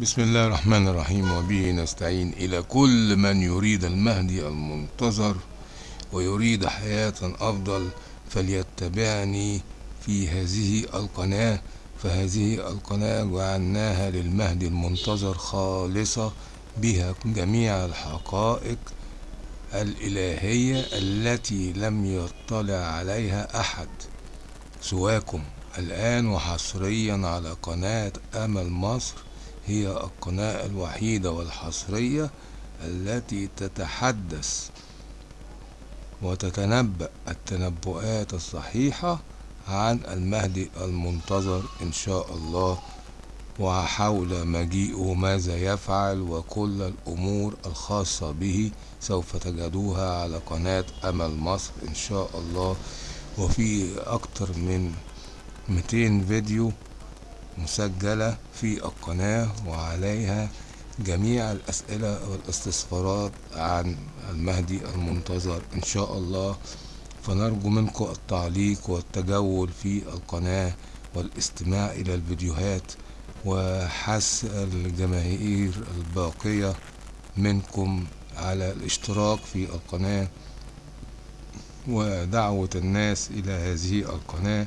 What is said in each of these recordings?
بسم الله الرحمن الرحيم وبه نستعين إلى كل من يريد المهدي المنتظر ويريد حياة أفضل فليتبعني في هذه القناة. فهذه القناة جعلناها للمهدي المنتظر خالصة بها جميع الحقائق الإلهية التي لم يطلع عليها أحد سواكم. الآن وحصريا على قناة أمل مصر هي القناة الوحيدة والحصرية التي تتحدث وتتنبأ التنبؤات الصحيحة عن المهدي المنتظر إن شاء الله وحول مجيئه ماذا يفعل وكل الأمور الخاصة به سوف تجدوها على قناة أمل مصر إن شاء الله. وفي أكتر من 200 فيديو مسجلة في القناة وعليها جميع الأسئلة والاستفسارات عن المهدي المنتظر إن شاء الله. فنرجو منكم التعليق والتجول في القناة والاستماع إلى الفيديوهات وحث الجماهير الباقية منكم على الاشتراك في القناة ودعوة الناس إلى هذه القناة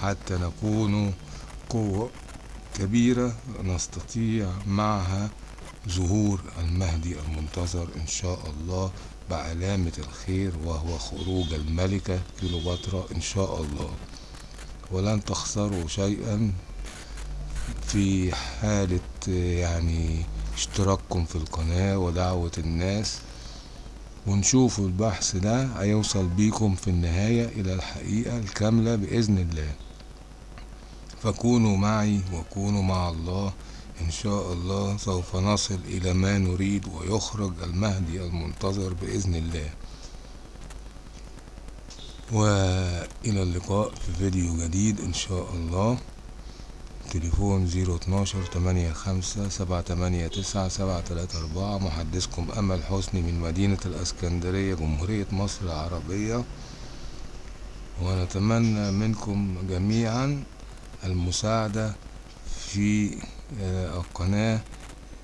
حتى نكون قوة كبيرة نستطيع معها ظهور المهدي المنتظر إن شاء الله بعلامة الخير وهو خروج الملكة كيلوباترا إن شاء الله. ولن تخسروا شيئا في حالة يعني اشتراككم في القناة ودعوة الناس. ونشوفوا البحث ده هيوصل بيكم في النهاية إلى الحقيقة الكاملة بإذن الله. فكونوا معي وكونوا مع الله. إن شاء الله سوف نصل إلى ما نريد ويخرج المهدي المنتظر بإذن الله. وإلى اللقاء في فيديو جديد إن شاء الله. تليفون زيرو اتناشر تمانية خمسة سبعة تمانية تسعة سبعة تلاتة أربعة. محدثكم أمل حسني من مدينة الأسكندرية جمهورية مصر العربية. ونتمنى منكم جميعا المساعدة في القناة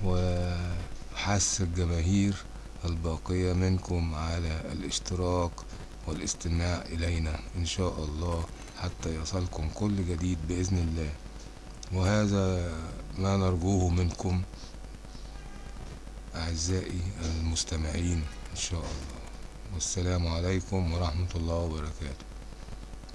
وحث الجماهير الباقية منكم على الاشتراك والاستماع إلينا إن شاء الله حتى يصلكم كل جديد بإذن الله. وهذا ما نرجوه منكم أعزائي المستمعين إن شاء الله. والسلام عليكم ورحمة الله وبركاته.